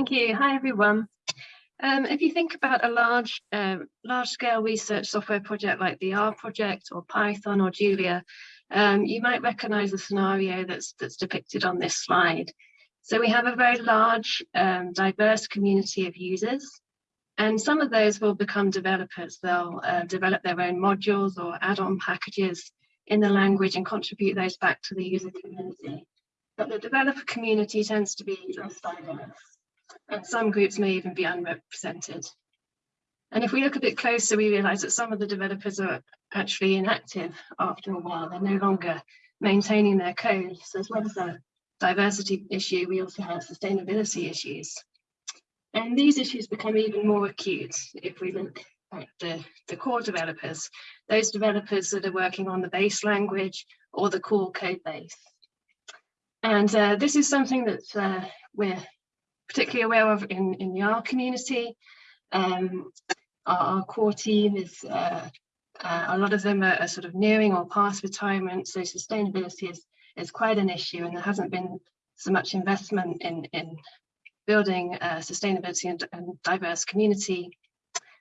Thank you. Hi, everyone. Um, if you think about a large, uh, large-scale research software project like the R project or Python or Julia, um, you might recognize the scenario that's, that's depicted on this slide. So we have a very large, um, diverse community of users, and some of those will become developers. They'll uh, develop their own modules or add-on packages in the language and contribute those back to the user community. But the developer community tends to be less diverse and some groups may even be unrepresented. And if we look a bit closer, we realize that some of the developers are actually inactive after a while. They're no longer maintaining their code. So as well as a diversity issue, we also have sustainability issues. And these issues become even more acute if we look at the, the core developers, those developers that are working on the base language or the core code base. And uh, this is something that uh, we're particularly aware of in, in the R community. Um, our, our, core team is, uh, uh, a lot of them are, are, sort of nearing or past retirement, so sustainability is, is quite an issue and there hasn't been so much investment in, in building uh, sustainability and, and, diverse community.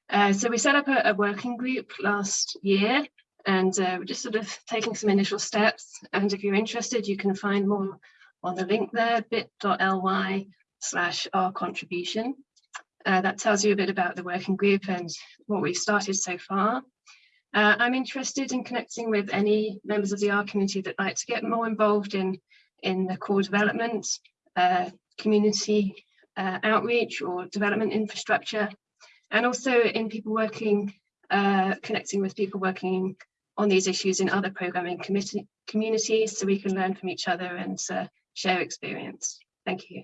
Uh, so we set up a, a, working group last year and uh, we're just sort of taking some initial steps. And if you're interested, you can find more on the link there, bit.ly slash R contribution. Uh, that tells you a bit about the working group and what we've started so far. Uh, I'm interested in connecting with any members of the R community that like to get more involved in, in the core development, uh, community uh, outreach or development infrastructure, and also in people working, uh, connecting with people working on these issues in other programming community, communities so we can learn from each other and uh, share experience. Thank you.